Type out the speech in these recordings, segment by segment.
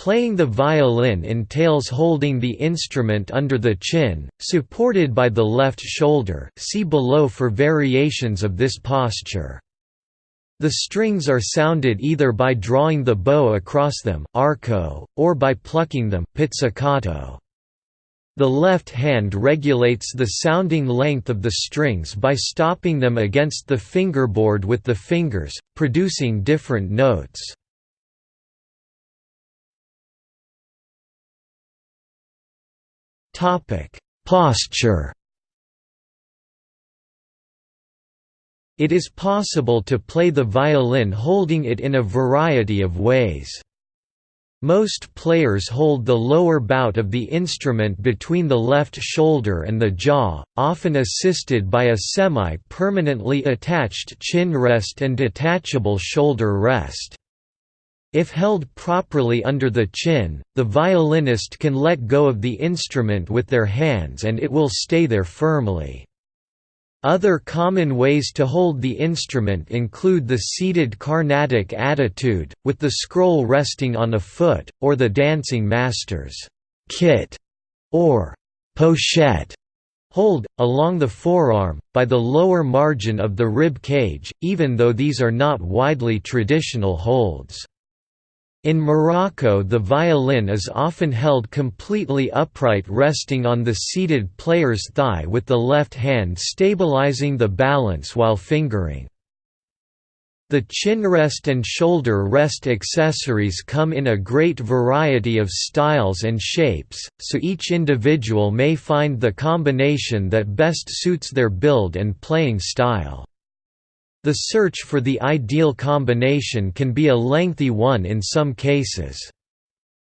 Playing the violin entails holding the instrument under the chin, supported by the left shoulder see below for variations of this posture. The strings are sounded either by drawing the bow across them arco, or by plucking them pizzicato. The left hand regulates the sounding length of the strings by stopping them against the fingerboard with the fingers, producing different notes. Posture It is possible to play the violin holding it in a variety of ways. Most players hold the lower bout of the instrument between the left shoulder and the jaw, often assisted by a semi-permanently attached chin rest and detachable shoulder rest. If held properly under the chin, the violinist can let go of the instrument with their hands and it will stay there firmly. Other common ways to hold the instrument include the seated Carnatic attitude, with the scroll resting on a foot, or the dancing master's kit or pochette hold, along the forearm, by the lower margin of the rib cage, even though these are not widely traditional holds. In Morocco the violin is often held completely upright resting on the seated player's thigh with the left hand stabilizing the balance while fingering. The chin rest and shoulder rest accessories come in a great variety of styles and shapes, so each individual may find the combination that best suits their build and playing style. The search for the ideal combination can be a lengthy one in some cases.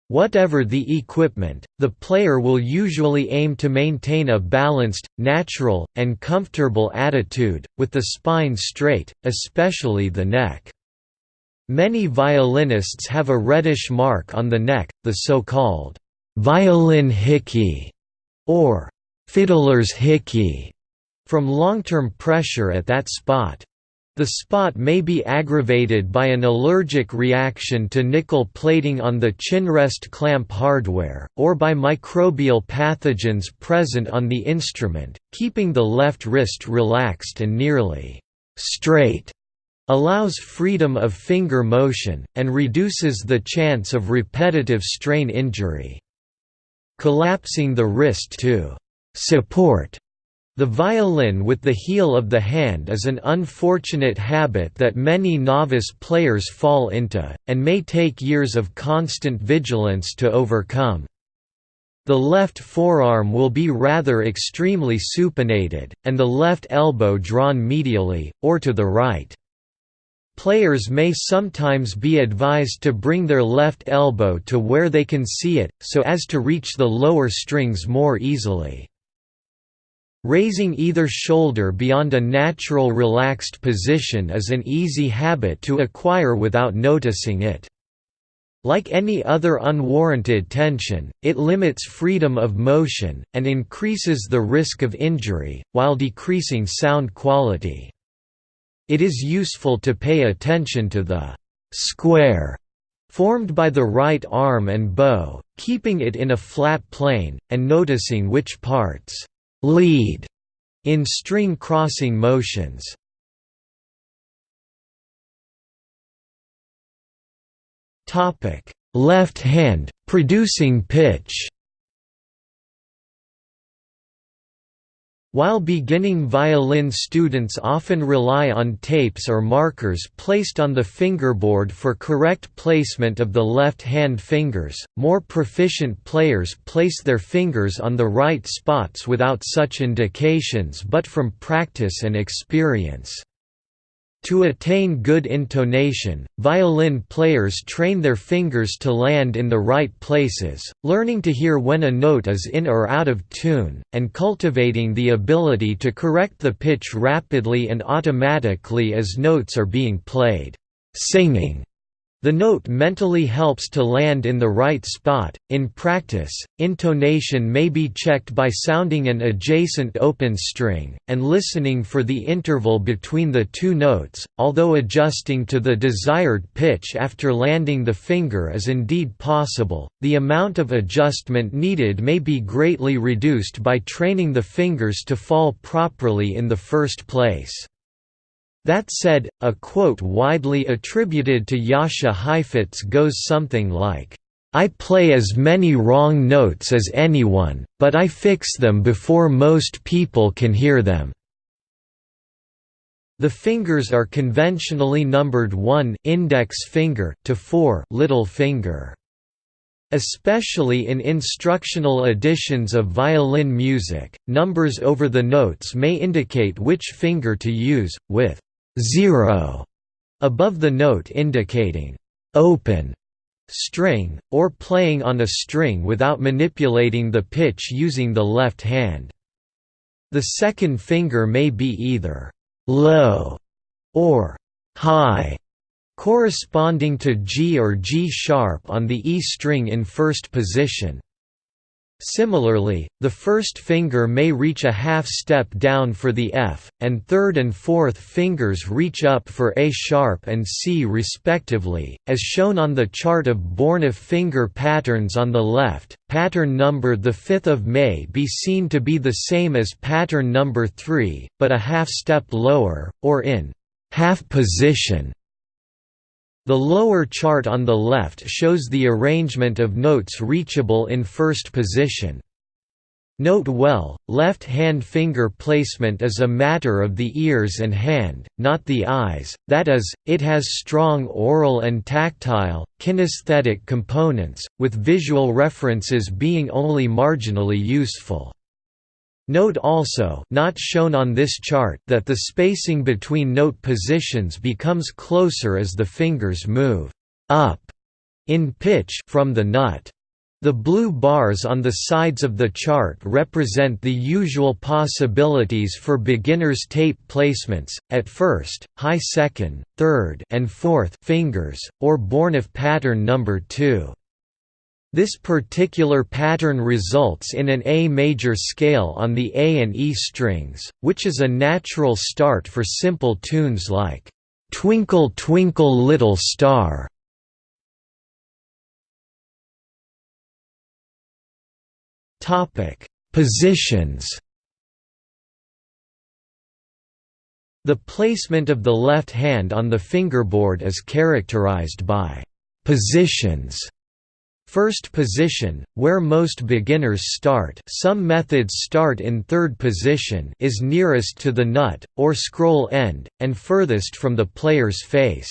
Whatever the equipment, the player will usually aim to maintain a balanced, natural, and comfortable attitude, with the spine straight, especially the neck. Many violinists have a reddish mark on the neck, the so-called violin hickey, or fiddler's hickey, from long-term pressure at that spot. The spot may be aggravated by an allergic reaction to nickel plating on the chinrest clamp hardware, or by microbial pathogens present on the instrument, keeping the left wrist relaxed and nearly straight allows freedom of finger motion, and reduces the chance of repetitive strain injury. Collapsing the wrist to support the violin with the heel of the hand is an unfortunate habit that many novice players fall into, and may take years of constant vigilance to overcome. The left forearm will be rather extremely supinated, and the left elbow drawn medially, or to the right. Players may sometimes be advised to bring their left elbow to where they can see it, so as to reach the lower strings more easily. Raising either shoulder beyond a natural relaxed position is an easy habit to acquire without noticing it. Like any other unwarranted tension, it limits freedom of motion, and increases the risk of injury, while decreasing sound quality. It is useful to pay attention to the «square» formed by the right arm and bow, keeping it in a flat plane, and noticing which parts lead in string crossing motions. Topic: Left hand producing pitch. While beginning violin students often rely on tapes or markers placed on the fingerboard for correct placement of the left-hand fingers, more proficient players place their fingers on the right spots without such indications but from practice and experience. To attain good intonation, violin players train their fingers to land in the right places, learning to hear when a note is in or out of tune, and cultivating the ability to correct the pitch rapidly and automatically as notes are being played. Singing The note mentally helps to land in the right spot. In practice, intonation may be checked by sounding an adjacent open string, and listening for the interval between the two notes, although adjusting to the desired pitch after landing the finger is indeed possible, the amount of adjustment needed may be greatly reduced by training the fingers to fall properly in the first place. That said, a quote widely attributed to Jascha Heifetz goes something like, I play as many wrong notes as anyone, but I fix them before most people can hear them. The fingers are conventionally numbered 1 index finger to 4 little finger. Especially in instructional editions of violin music, numbers over the notes may indicate which finger to use, with 0 above the note indicating open string, or playing on a string without manipulating the pitch using the left hand. The second finger may be either low or high, corresponding to G or G sharp on the E string in first position. Similarly, the first finger may reach a half step down for the F, and third and fourth fingers reach up for A sharp and C respectively, as shown on the chart of Bornoff finger patterns on the left. Pattern number 5 may be seen to be the same as pattern number 3, but a half step lower, or in half position. The lower chart on the left shows the arrangement of notes reachable in first position. Note well, left-hand finger placement is a matter of the ears and hand, not the eyes, that is, it has strong aural and tactile, kinesthetic components, with visual references being only marginally useful. Note also not shown on this chart that the spacing between note positions becomes closer as the fingers move up in pitch from the nut. The blue bars on the sides of the chart represent the usual possibilities for beginners' tape placements, at first, high second, third and fourth fingers, or Bornoff pattern number 2. This particular pattern results in an A major scale on the A and E strings, which is a natural start for simple tunes like, "'Twinkle Twinkle Little Star' Positions. The placement of the left hand on the fingerboard is characterized by «positions» First position, where most beginners start some methods start in third position is nearest to the nut, or scroll end, and furthest from the player's face.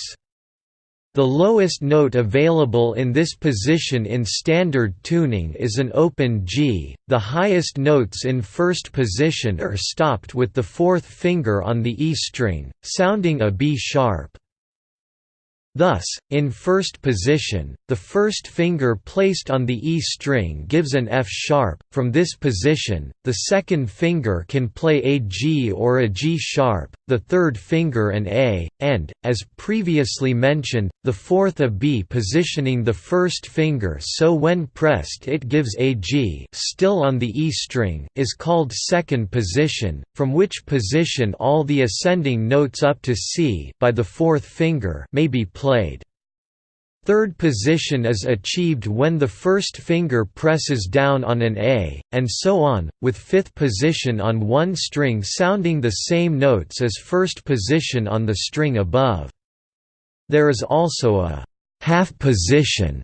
The lowest note available in this position in standard tuning is an open G, the highest notes in first position are stopped with the fourth finger on the E string, sounding a B sharp. Thus, in first position, the first finger placed on the E string gives an F sharp. From this position, the second finger can play a G or a G sharp, the third finger an A, and, as previously mentioned, the fourth a B positioning the first finger so when pressed it gives a G still on the E string is called second position, from which position all the ascending notes up to C by the fourth finger may be played. Third position is achieved when the first finger presses down on an A, and so on, with fifth position on one string sounding the same notes as first position on the string above. There is also a half position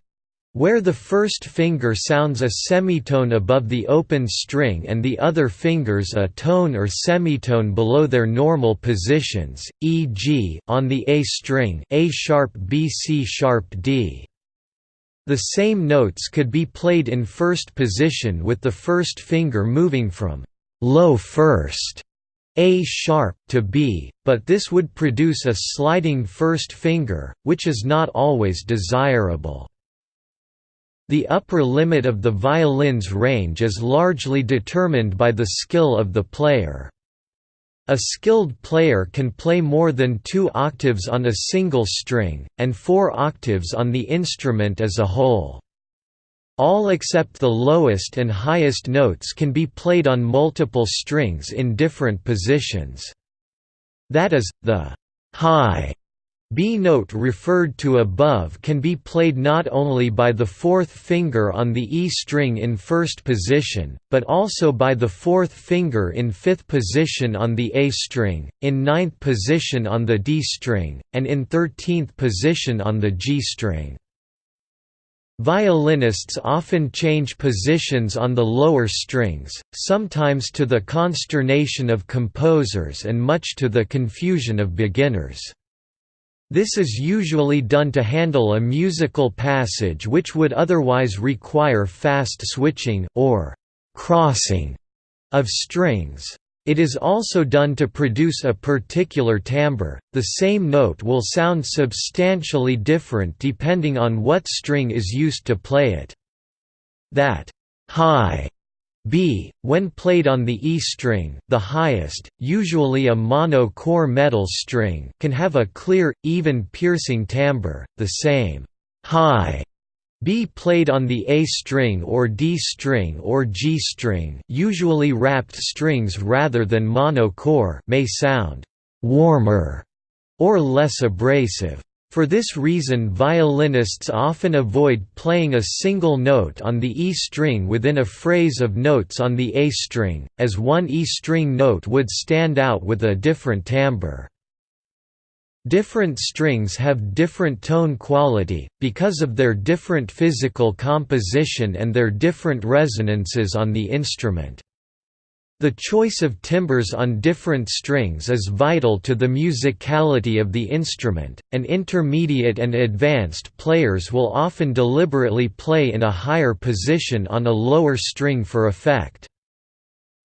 where the first finger sounds a semitone above the open string and the other fingers a tone or semitone below their normal positions, e.g., on the A string A sharp B C sharp D. The same notes could be played in first position with the first finger moving from low first a sharp to B, but this would produce a sliding first finger, which is not always desirable. The upper limit of the violin's range is largely determined by the skill of the player. A skilled player can play more than two octaves on a single string, and four octaves on the instrument as a whole. All except the lowest and highest notes can be played on multiple strings in different positions. That is, the high B note referred to above can be played not only by the fourth finger on the E string in first position, but also by the fourth finger in fifth position on the A string, in ninth position on the D string, and in thirteenth position on the G string. Violinists often change positions on the lower strings, sometimes to the consternation of composers and much to the confusion of beginners. This is usually done to handle a musical passage which would otherwise require fast switching or crossing of strings. It is also done to produce a particular timbre. The same note will sound substantially different depending on what string is used to play it. That high B, when played on the E string, the highest, usually a mono-core metal string can have a clear, even piercing timbre, the same high B played on the A string or D string or G string usually wrapped strings rather than mono-core may sound «warmer» or less abrasive. For this reason violinists often avoid playing a single note on the E string within a phrase of notes on the A string, as one E string note would stand out with a different timbre. Different strings have different tone quality, because of their different physical composition and their different resonances on the instrument. The choice of timbres on different strings is vital to the musicality of the instrument, and intermediate and advanced players will often deliberately play in a higher position on a lower string for effect.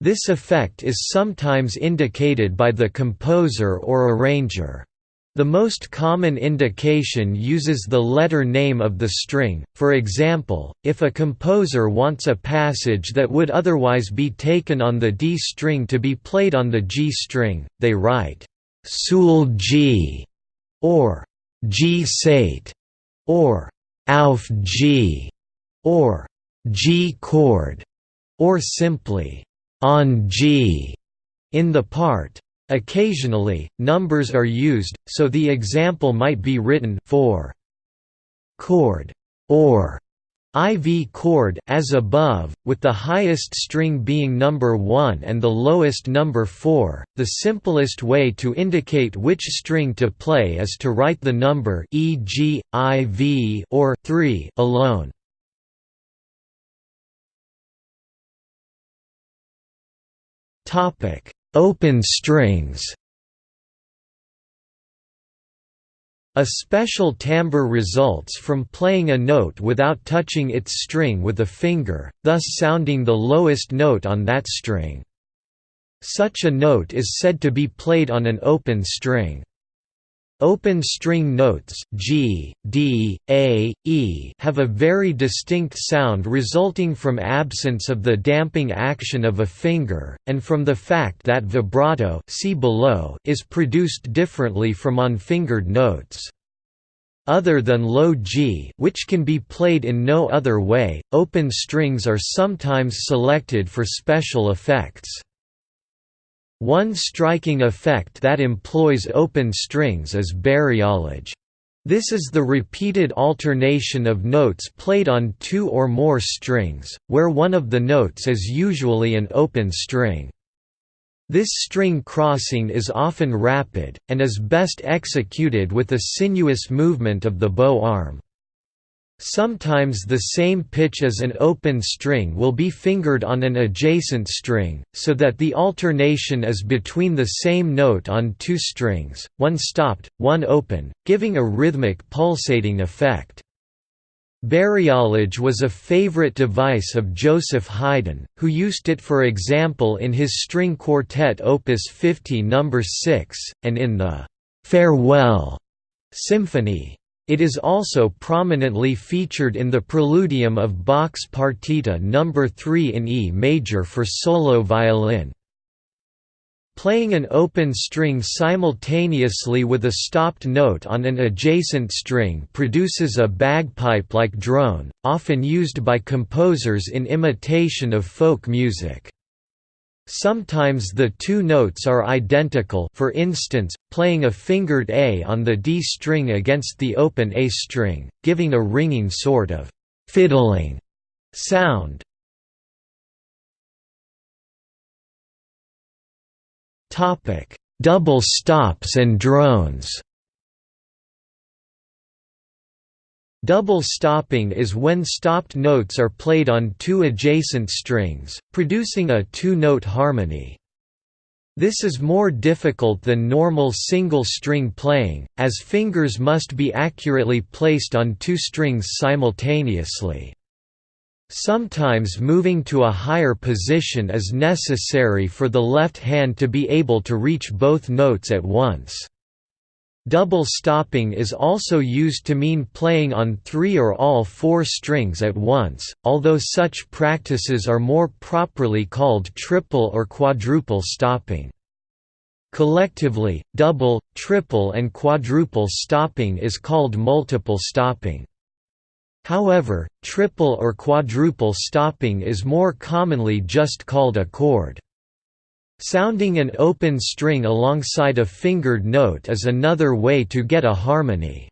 This effect is sometimes indicated by the composer or arranger. The most common indication uses the letter name of the string, for example, if a composer wants a passage that would otherwise be taken on the D string to be played on the G string, they write, Sul G, or G Sate, or Auf G, or G chord, or simply on G in the part. Occasionally, numbers are used, so the example might be written for chord or IV chord as above, with the highest string being number 1 and the lowest number 4. The simplest way to indicate which string to play is to write the number e.g. IV or 3 alone. Topic: Open strings A special timbre results from playing a note without touching its string with a finger, thus sounding the lowest note on that string. Such a note is said to be played on an open string. Open string notes G, D, A, E have a very distinct sound resulting from absence of the damping action of a finger, and from the fact that vibrato see below is produced differently from unfingered notes. Other than low G which can be played in no other way, open strings are sometimes selected for special effects. One striking effect that employs open strings is bariolage. This is the repeated alternation of notes played on two or more strings, where one of the notes is usually an open string. This string crossing is often rapid, and is best executed with a sinuous movement of the bow arm. Sometimes the same pitch as an open string will be fingered on an adjacent string, so that the alternation is between the same note on two strings, one stopped, one open, giving a rhythmic pulsating effect. Bariolage was a favorite device of Joseph Haydn, who used it for example in his string quartet Opus 50 No. 6, and in the «Farewell» symphony. It is also prominently featured in the Preludium of Bach's Partita No. 3 in E major for solo violin. Playing an open string simultaneously with a stopped note on an adjacent string produces a bagpipe-like drone, often used by composers in imitation of folk music. Sometimes the two notes are identical for instance, playing a fingered A on the D string against the open A string, giving a ringing sort of «fiddling» sound. Double stops and drones. Double stopping is when stopped notes are played on two adjacent strings, producing a two-note harmony. This is more difficult than normal single-string playing, as fingers must be accurately placed on two strings simultaneously. Sometimes moving to a higher position is necessary for the left hand to be able to reach both notes at once. Double stopping is also used to mean playing on three or all four strings at once, although such practices are more properly called triple or quadruple stopping. Collectively, double, triple and quadruple stopping is called multiple stopping. However, triple or quadruple stopping is more commonly just called a chord. Sounding an open string alongside a fingered note is another way to get a harmony.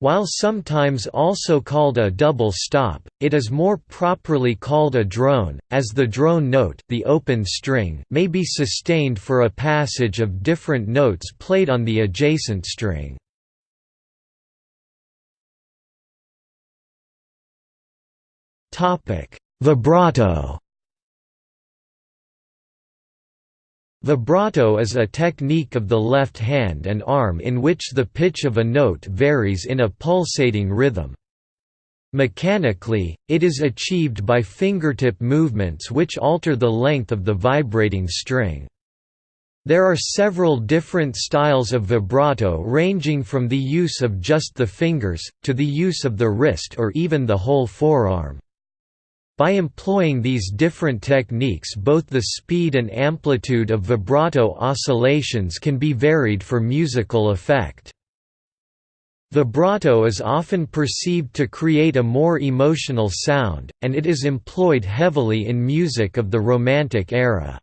While sometimes also called a double stop, it is more properly called a drone, as the drone note the open string may be sustained for a passage of different notes played on the adjacent string. Vibrato Vibrato is a technique of the left hand and arm in which the pitch of a note varies in a pulsating rhythm. Mechanically, it is achieved by fingertip movements which alter the length of the vibrating string. There are several different styles of vibrato ranging from the use of just the fingers, to the use of the wrist or even the whole forearm. By employing these different techniques both the speed and amplitude of vibrato oscillations can be varied for musical effect. Vibrato is often perceived to create a more emotional sound, and it is employed heavily in music of the Romantic era.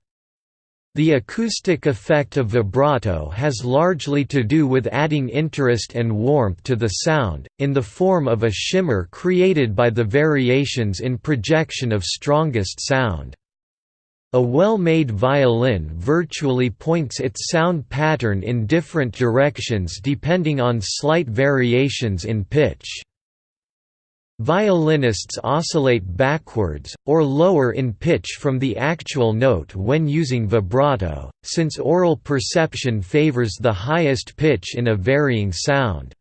The acoustic effect of vibrato has largely to do with adding interest and warmth to the sound, in the form of a shimmer created by the variations in projection of strongest sound. A well-made violin virtually points its sound pattern in different directions depending on slight variations in pitch. Violinists oscillate backwards, or lower in pitch from the actual note when using vibrato, since aural perception favors the highest pitch in a varying sound.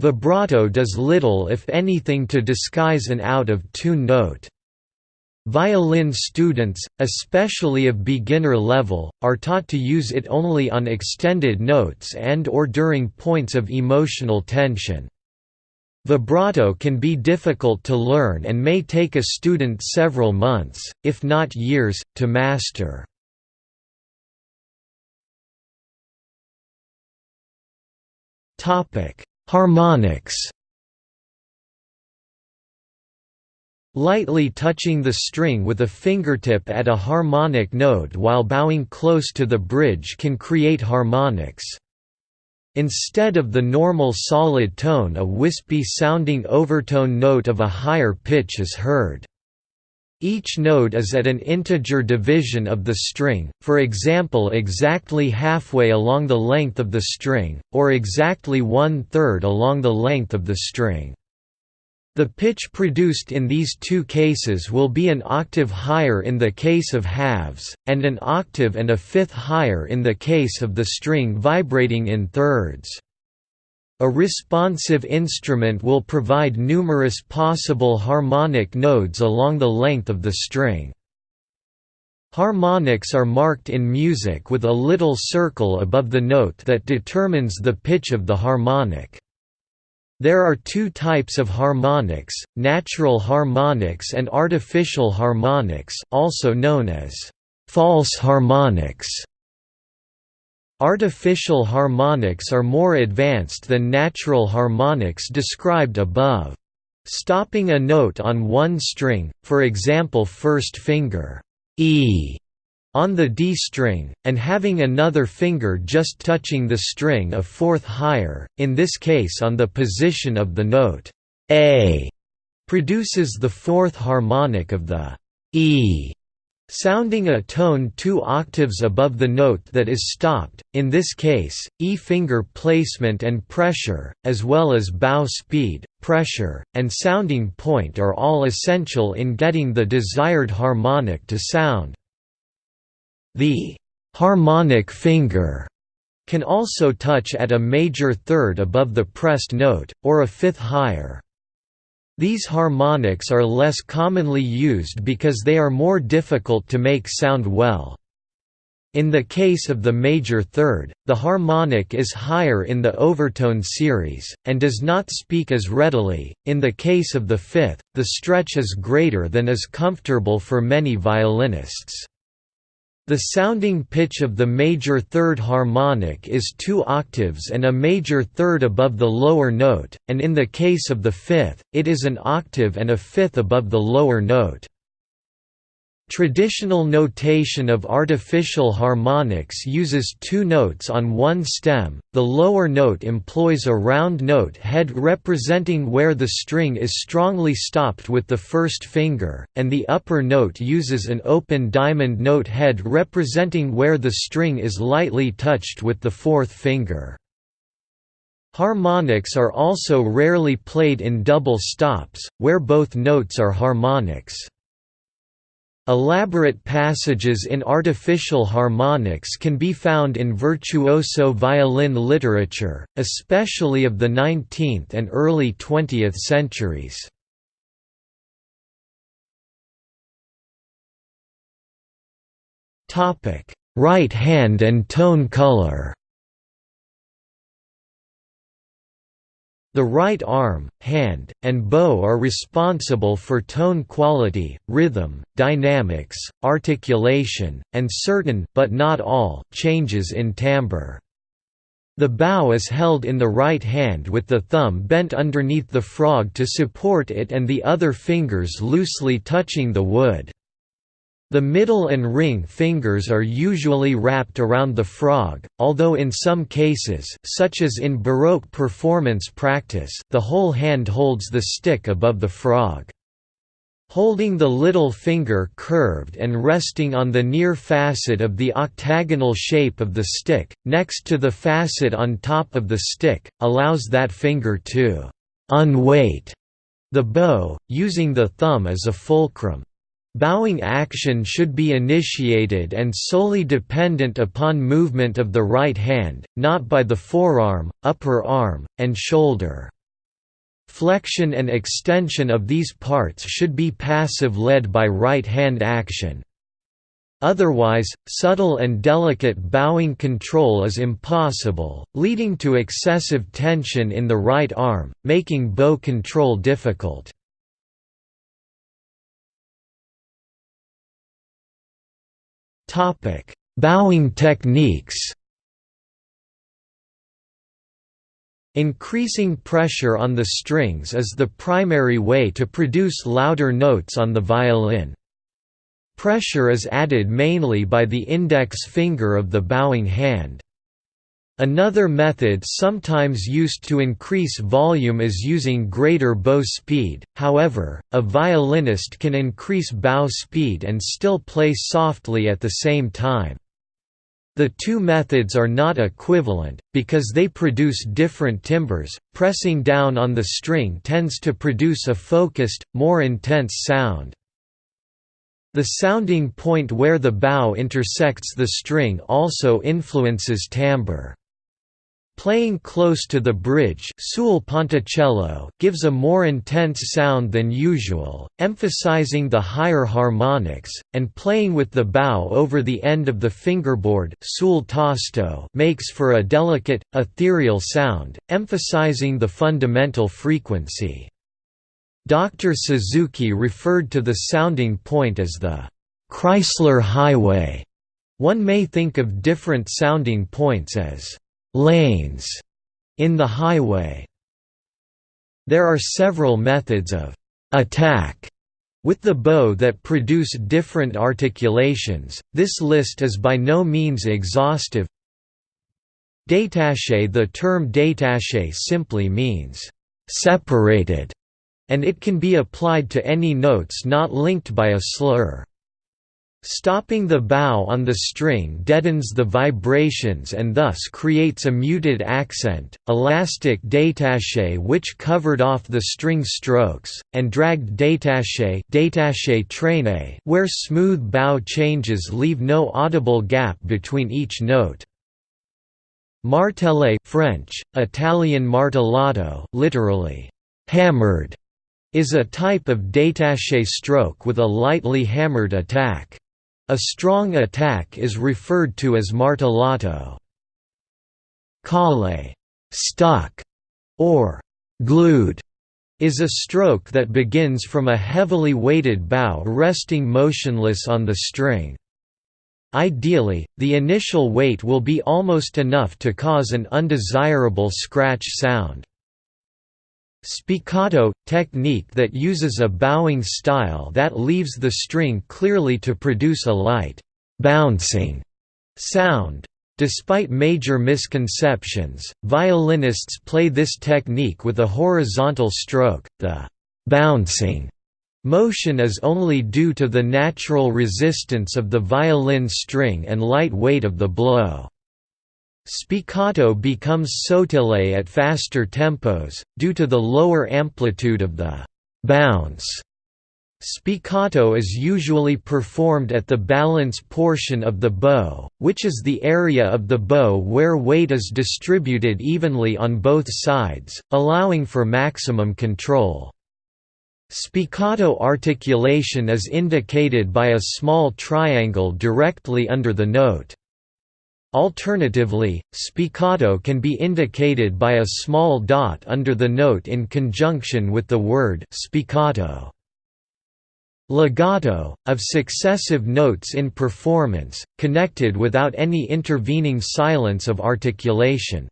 Vibrato does little if anything to disguise an out-of-tune note. Violin students, especially of beginner level, are taught to use it only on extended notes and or during points of emotional tension. Vibrato can be difficult to learn and may take a student several months, if not years, to master. Harmonics Lightly touching the string with a fingertip at a harmonic node while bowing close to the bridge can create harmonics. Instead of the normal solid tone a wispy-sounding overtone note of a higher pitch is heard. Each node is at an integer division of the string, for example exactly halfway along the length of the string, or exactly one-third along the length of the string. The pitch produced in these two cases will be an octave higher in the case of halves, and an octave and a fifth higher in the case of the string vibrating in thirds. A responsive instrument will provide numerous possible harmonic nodes along the length of the string. Harmonics are marked in music with a little circle above the note that determines the pitch of the harmonic. There are two types of harmonics, natural harmonics and artificial harmonics also known as false harmonics. Artificial harmonics are more advanced than natural harmonics described above. Stopping a note on one string, for example first finger E on the D string, and having another finger just touching the string a fourth higher, in this case on the position of the note A, produces the fourth harmonic of the E, sounding a tone two octaves above the note that is stopped, in this case, E finger placement and pressure, as well as bow speed, pressure, and sounding point are all essential in getting the desired harmonic to sound. The harmonic finger can also touch at a major third above the pressed note, or a fifth higher. These harmonics are less commonly used because they are more difficult to make sound well. In the case of the major third, the harmonic is higher in the overtone series, and does not speak as readily. In the case of the fifth, the stretch is greater than is comfortable for many violinists. The sounding pitch of the major third harmonic is two octaves and a major third above the lower note, and in the case of the fifth, it is an octave and a fifth above the lower note. Traditional notation of artificial harmonics uses two notes on one stem, the lower note employs a round note head representing where the string is strongly stopped with the first finger, and the upper note uses an open diamond note head representing where the string is lightly touched with the fourth finger. Harmonics are also rarely played in double stops, where both notes are harmonics. Elaborate passages in artificial harmonics can be found in virtuoso violin literature, especially of the 19th and early 20th centuries. Right hand and tone color The right arm, hand, and bow are responsible for tone quality, rhythm, dynamics, articulation, and certain but not all changes in timbre. The bow is held in the right hand with the thumb bent underneath the frog to support it and the other fingers loosely touching the wood. The middle and ring fingers are usually wrapped around the frog, although in some cases such as in Baroque performance practice the whole hand holds the stick above the frog. Holding the little finger curved and resting on the near facet of the octagonal shape of the stick, next to the facet on top of the stick, allows that finger to «unweight» the bow, using the thumb as a fulcrum. Bowing action should be initiated and solely dependent upon movement of the right hand, not by the forearm, upper arm, and shoulder. Flexion and extension of these parts should be passive led by right hand action. Otherwise, subtle and delicate bowing control is impossible, leading to excessive tension in the right arm, making bow control difficult. Bowing techniques. Increasing pressure on the strings is the primary way to produce louder notes on the violin. Pressure is added mainly by the index finger of the bowing hand. Another method sometimes used to increase volume is using greater bow speed, however, a violinist can increase bow speed and still play softly at the same time. The two methods are not equivalent, because they produce different timbres. Pressing down on the string tends to produce a focused, more intense sound. The sounding point where the bow intersects the string also influences timbre. Playing close to the bridge sul ponticello gives a more intense sound than usual, emphasizing the higher harmonics, and playing with the bow over the end of the fingerboard sul makes for a delicate, ethereal sound, emphasizing the fundamental frequency. Dr. Suzuki referred to the sounding point as the Kreisler Highway One may think of different sounding points as «lanes» in the highway. There are several methods of «attack» with the bow that produce different articulations, this list is by no means exhaustive. Détaché The term détaché simply means «separated», and it can be applied to any notes not linked by a slur. Stopping the bow on the string deadens the vibrations and thus creates a muted accent. Elastic détaché which covered off the string strokes, and dragged détaché, détaché traîné, where smooth bow changes leave no audible gap between each note. Martellé French, Italian martellato, literally hammered, is a type of détaché stroke with a lightly hammered attack. A strong attack is referred to as martellato. Collé stuck, or glued, is a stroke that begins from a heavily weighted bow resting motionless on the string. Ideally, the initial weight will be almost enough to cause an undesirable scratch sound. Spiccato – technique that uses a bowing style that leaves the string clearly to produce a light, bouncing sound. Despite major misconceptions, violinists play this technique with a horizontal stroke, the bouncing motion is only due to the natural resistance of the violin string and light weight of the blow. Spiccato becomes sautillé at faster tempos, due to the lower amplitude of the bounce. Spiccato is usually performed at the balance portion of the bow, which is the area of the bow where weight is distributed evenly on both sides, allowing for maximum control. Spiccato articulation is indicated by a small triangle directly under the note. Alternatively, spiccato can be indicated by a small dot under the note in conjunction with the word spiccato. Legato, of successive notes in performance, connected without any intervening silence of articulation.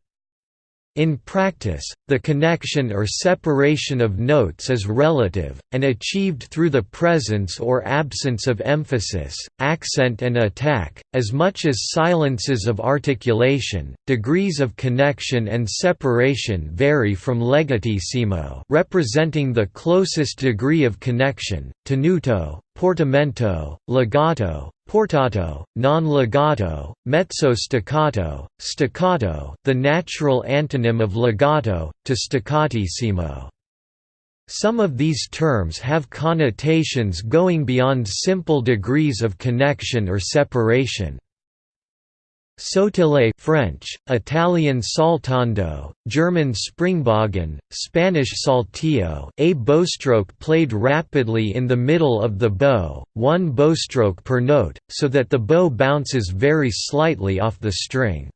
In practice, the connection or separation of notes is relative, and achieved through the presence or absence of emphasis, accent and attack, as much as silences of articulation. Degrees of connection and separation vary from legatissimo, representing the closest degree of connection, tenuto, portamento, legato, portato, non-legato, mezzo staccato, staccato, the natural antonym of legato, to staccatissimo. Some of these terms have connotations going beyond simple degrees of connection or separation. Sautillé French, Italian saltando, German Springbogen, Spanish saltillo a bowstroke played rapidly in the middle of the bow, one bowstroke per note, so that the bow bounces very slightly off the string.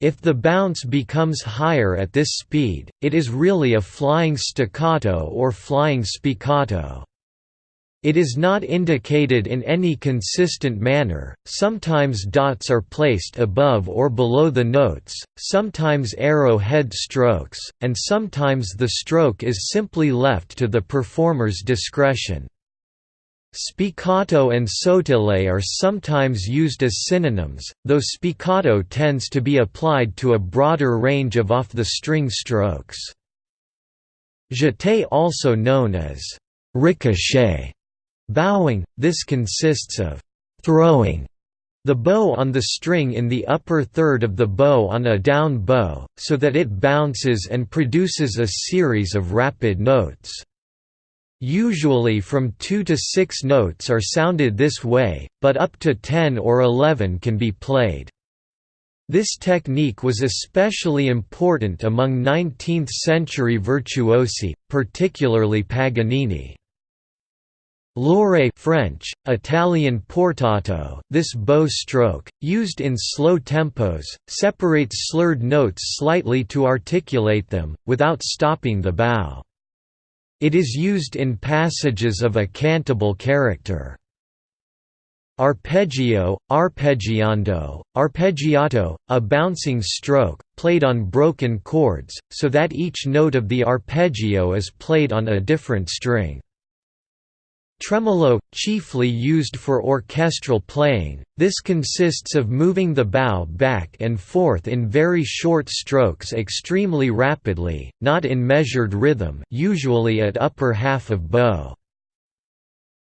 If the bounce becomes higher at this speed, it is really a flying staccato or flying spiccato. It is not indicated in any consistent manner, sometimes dots are placed above or below the notes, sometimes arrow head strokes, and sometimes the stroke is simply left to the performer's discretion. Spiccato and sautillé are sometimes used as synonyms, though spiccato tends to be applied to a broader range of off-the-string strokes. Jeté also known as ricochet Bowing, this consists of «throwing» the bow on the string in the upper third of the bow on a down bow, so that it bounces and produces a series of rapid notes. Usually from 2 to 6 notes are sounded this way, but up to 10 or 11 can be played. This technique was especially important among 19th-century virtuosi, particularly Paganini. Louré French, Italian portato, this bow stroke, used in slow tempos, separates slurred notes slightly to articulate them, without stopping the bow. It is used in passages of a cantabile character. Arpeggio, arpeggiando, arpeggiato, a bouncing stroke, played on broken chords, so that each note of the arpeggio is played on a different string. Tremolo, chiefly used for orchestral playing, this consists of moving the bow back and forth in very short strokes extremely rapidly, not in measured rhythm usually at upper half of bow.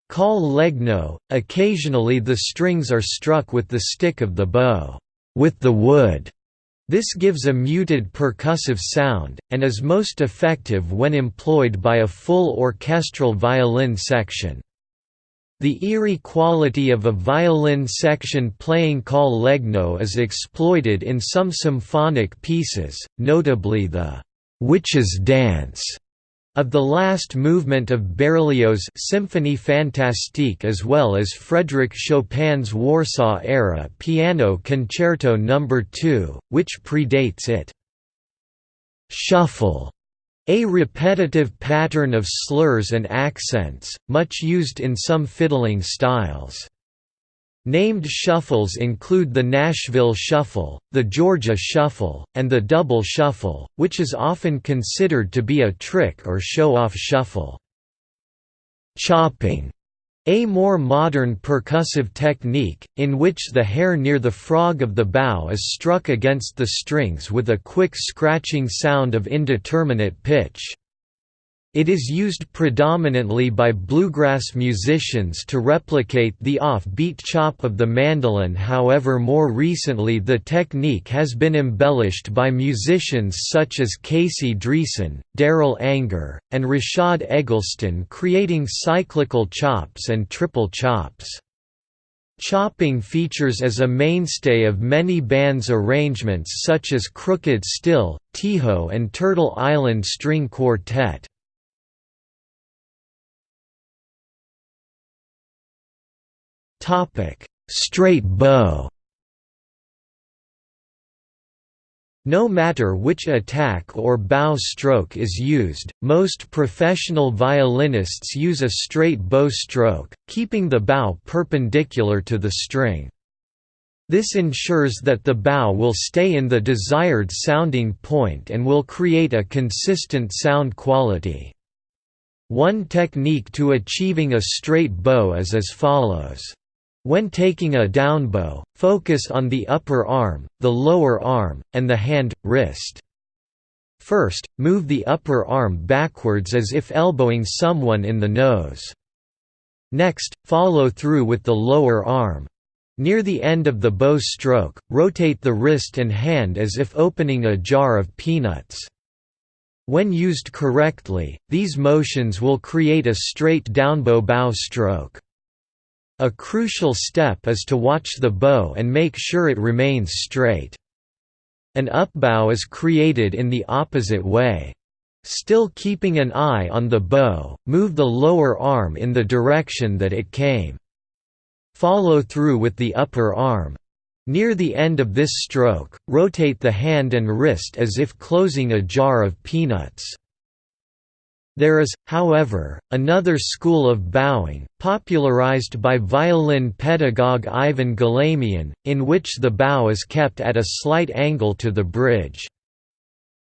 Col legno, occasionally the strings are struck with the stick of the bow, with the wood. This gives a muted percussive sound, and is most effective when employed by a full orchestral violin section. The eerie quality of a violin section playing col legno is exploited in some symphonic pieces, notably the «Witch's Dance» of the last movement of Berlioz's Symphonie Fantastique as well as Frédéric Chopin's Warsaw-era Piano Concerto No. 2, which predates it. Shuffle a repetitive pattern of slurs and accents, much used in some fiddling styles. Named shuffles include the Nashville Shuffle, the Georgia Shuffle, and the Double Shuffle, which is often considered to be a trick or show-off shuffle. Chopping a more modern percussive technique, in which the hair near the frog of the bow is struck against the strings with a quick scratching sound of indeterminate pitch. It is used predominantly by bluegrass musicians to replicate the off-beat chop of the mandolin however more recently the technique has been embellished by musicians such as Casey Driessen, Darol Anger, and Rashad Eggleston creating cyclical chops and triple chops. Chopping features as a mainstay of many bands' arrangements such as Crooked Still, Tejo and Turtle Island String Quartet. Topic: Straight bow. No matter which attack or bow stroke is used, most professional violinists use a straight bow stroke, keeping the bow perpendicular to the string. This ensures that the bow will stay in the desired sounding point and will create a consistent sound quality. One technique to achieving a straight bow is as follows. When taking a downbow, focus on the upper arm, the lower arm, and the hand, wrist. First, move the upper arm backwards as if elbowing someone in the nose. Next, follow through with the lower arm. Near the end of the bow stroke, rotate the wrist and hand as if opening a jar of peanuts. When used correctly, these motions will create a straight downbow bow stroke. A crucial step is to watch the bow and make sure it remains straight. An upbow is created in the opposite way. Still keeping an eye on the bow, move the lower arm in the direction that it came. Follow through with the upper arm. Near the end of this stroke, rotate the hand and wrist as if closing a jar of peanuts. There is, however, another school of bowing, popularized by violin pedagogue Ivan Galamian, in which the bow is kept at a slight angle to the bridge.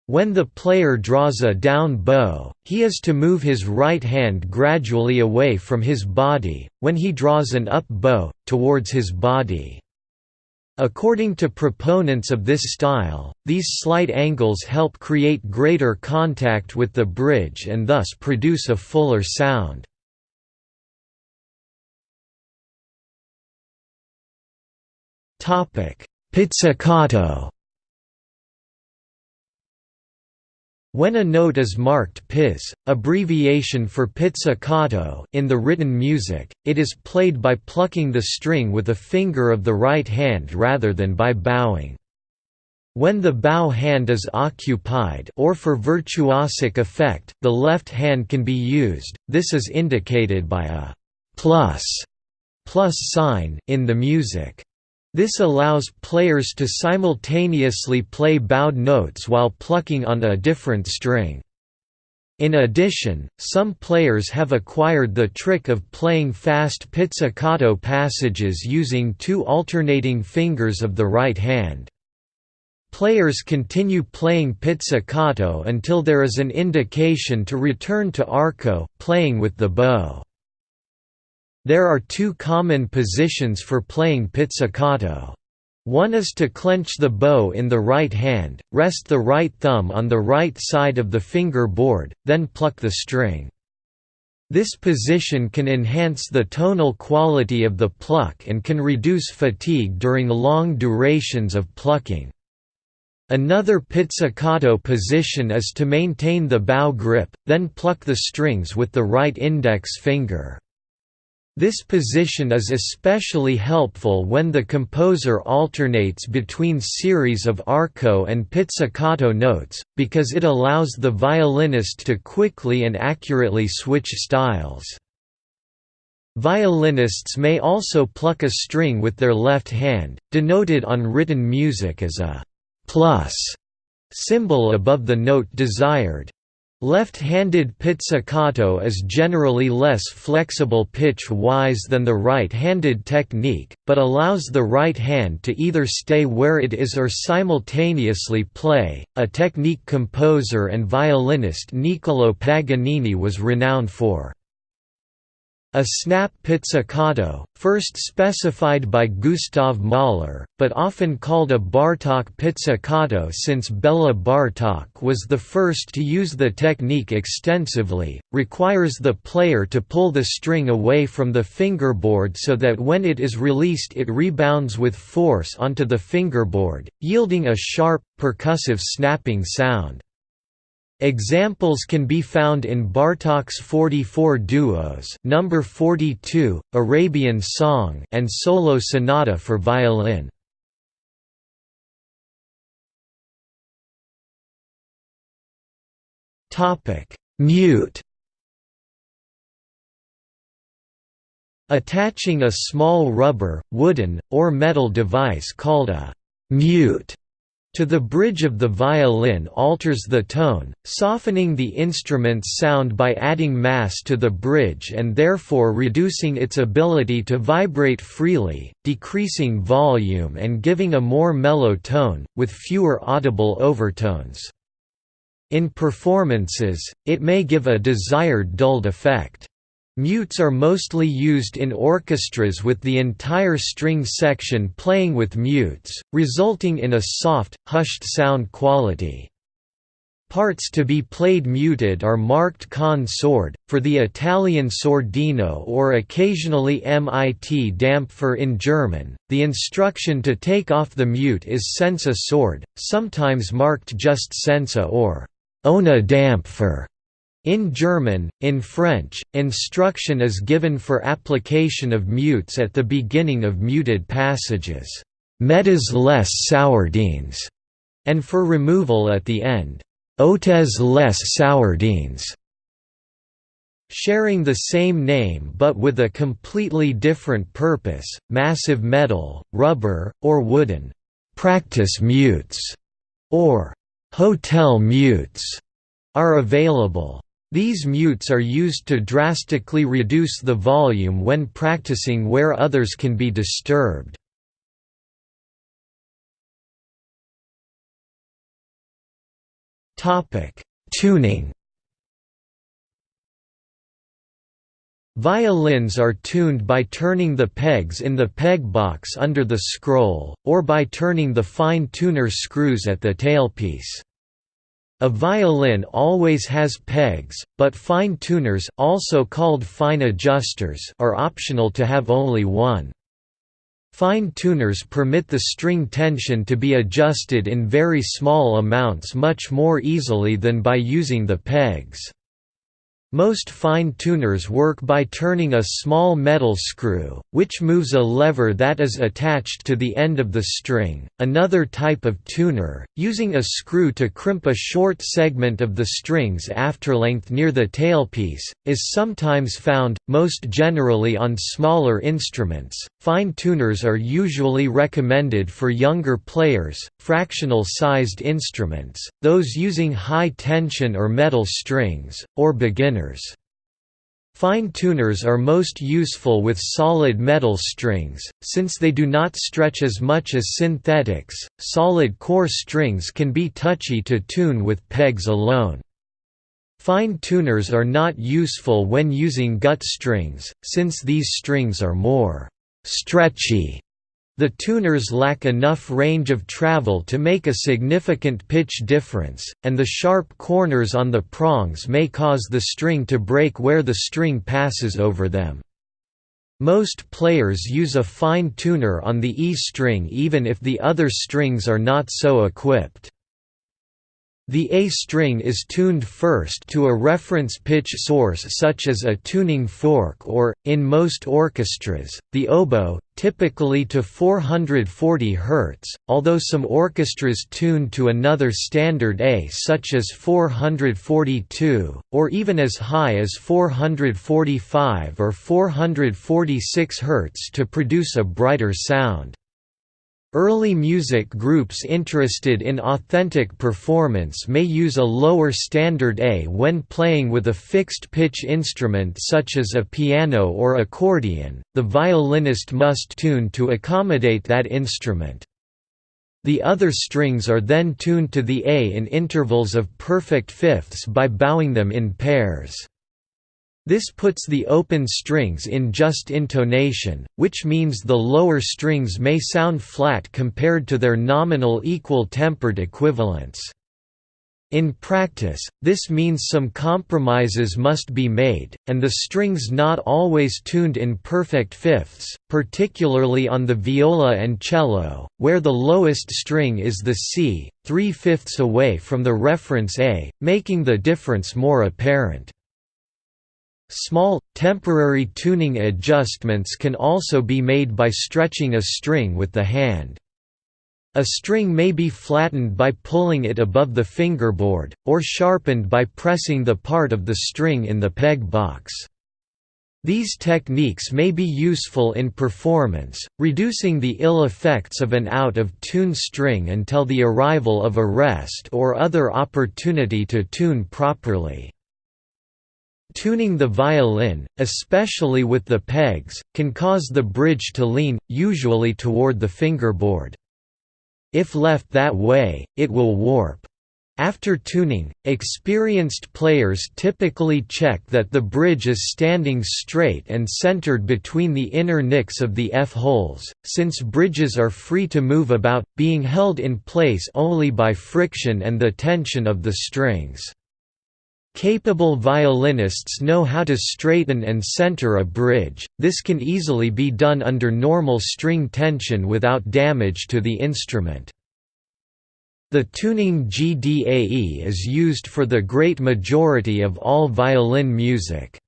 When the player draws a down bow, he is to move his right hand gradually away from his body, when he draws an up bow, towards his body. According to proponents of this style, these slight angles help create greater contact with the bridge and thus produce a fuller sound. Pizzicato When a note is marked pizz, abbreviation for pizzicato in the written music, it is played by plucking the string with a finger of the right hand rather than by bowing. When the bow hand is occupied or for virtuosic effect, the left hand can be used, this is indicated by a plus, plus sign in the music. This allows players to simultaneously play bowed notes while plucking on a different string. In addition, some players have acquired the trick of playing fast pizzicato passages using two alternating fingers of the right hand. Players continue playing pizzicato until there is an indication to return to arco, playing with the bow. There are two common positions for playing pizzicato. One is to clench the bow in the right hand, rest the right thumb on the right side of the fingerboard, then pluck the string. This position can enhance the tonal quality of the pluck and can reduce fatigue during long durations of plucking. Another pizzicato position is to maintain the bow grip, then pluck the strings with the right index finger. This position is especially helpful when the composer alternates between series of arco and pizzicato notes, because it allows the violinist to quickly and accurately switch styles. Violinists may also pluck a string with their left hand, denoted on written music as a plus symbol above the note desired. Left-handed pizzicato is generally less flexible pitch-wise than the right-handed technique, but allows the right hand to either stay where it is or simultaneously play, a technique composer and violinist Niccolò Paganini was renowned for. A snap pizzicato, first specified by Gustav Mahler, but often called a Bartók pizzicato since Bela Bartók was the first to use the technique extensively, requires the player to pull the string away from the fingerboard so that when it is released it rebounds with force onto the fingerboard, yielding a sharp, percussive snapping sound. Examples can be found in Bartók's 44 duos number 42, Arabian Song and Solo Sonata for violin. Topic: Mute. Attaching a small rubber, wooden, or metal device called a mute to the bridge of the violin alters the tone, softening the instrument's sound by adding mass to the bridge and therefore reducing its ability to vibrate freely, decreasing volume and giving a more mellow tone, with fewer audible overtones. In performances, it may give a desired dulled effect. Mutes are mostly used in orchestras with the entire string section playing with mutes, resulting in a soft, hushed sound quality. Parts to be played muted are marked con sord, for the Italian sordino or occasionally mit Dampfer in German. The instruction to take off the mute is senza sord, sometimes marked just senza or ohne Dampfer. In German, in French, instruction is given for application of mutes at the beginning of muted passages mettez les sourdines, and for removal at the end ôtez les sourdines. Sharing the same name but with a completely different purpose, massive metal, rubber, or wooden practice mutes or hotel mutes are available. These mutes are used to drastically reduce the volume when practicing where others can be disturbed. Tuning Violins are tuned by turning the pegs in the peg box under the scroll, or by turning the fine tuner screws at the tailpiece. A violin always has pegs, but fine tuners also called fine adjusters are optional to have only one. Fine tuners permit the string tension to be adjusted in very small amounts much more easily than by using the pegs. Most fine tuners work by turning a small metal screw, which moves a lever that is attached to the end of the string. Another type of tuner, using a screw to crimp a short segment of the string's afterlength near the tailpiece, is sometimes found, most generally on smaller instruments. Fine tuners are usually recommended for younger players, fractional sized instruments, those using high tension or metal strings, or beginners tuners. Fine tuners are most useful with solid metal strings, since they do not stretch as much as synthetics. Solid core strings can be touchy to tune with pegs alone. Fine tuners are not useful when using gut strings, since these strings are more stretchy the tuners lack enough range of travel to make a significant pitch difference, and the sharp corners on the prongs may cause the string to break where the string passes over them. Most players use a fine tuner on the E string even if the other strings are not so equipped. The A string is tuned first to a reference pitch source such as a tuning fork or, in most orchestras, the oboe, typically to 440 Hz, although some orchestras tune to another standard A such as 442, or even as high as 445 or 446 Hz to produce a brighter sound. Early music groups interested in authentic performance may use a lower standard A when playing with a fixed pitch instrument such as a piano or accordion, the violinist must tune to accommodate that instrument. The other strings are then tuned to the A in intervals of perfect fifths by bowing them in pairs. This puts the open strings in just intonation, which means the lower strings may sound flat compared to their nominal equal-tempered equivalents. In practice, this means some compromises must be made, and the strings not always tuned in perfect fifths, particularly on the viola and cello, where the lowest string is the C, three-fifths away from the reference A, making the difference more apparent. Small, temporary tuning adjustments can also be made by stretching a string with the hand. A string may be flattened by pulling it above the fingerboard, or sharpened by pressing the part of the string in the peg box. These techniques may be useful in performance, reducing the ill effects of an out-of-tune string until the arrival of a rest or other opportunity to tune properly. Tuning the violin, especially with the pegs, can cause the bridge to lean, usually toward the fingerboard. If left that way, it will warp. After tuning, experienced players typically check that the bridge is standing straight and centered between the inner nicks of the F-holes, since bridges are free to move about, being held in place only by friction and the tension of the strings. Capable violinists know how to straighten and center a bridge, this can easily be done under normal string tension without damage to the instrument. The tuning GDAE is used for the great majority of all violin music.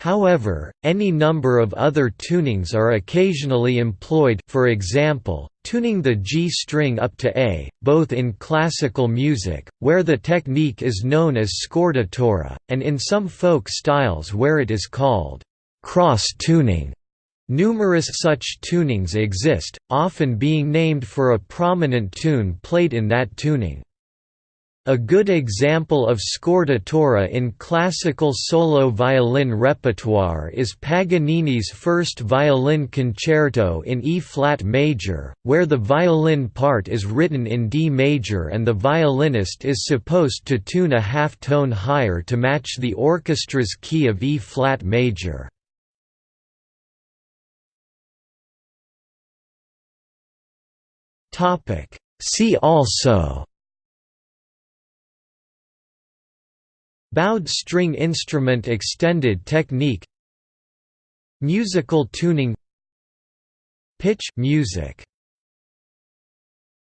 However, any number of other tunings are occasionally employed for example, tuning the G string up to A, both in classical music, where the technique is known as scordatura, and in some folk styles where it is called cross-tuning. Numerous such tunings exist, often being named for a prominent tune played in that tuning. A good example of scordatura in classical solo violin repertoire is Paganini's first violin concerto in E-flat major, where the violin part is written in D major and the violinist is supposed to tune a half tone higher to match the orchestra's key of E-flat major. See also Bowed string instrument extended technique Musical tuning Pitch music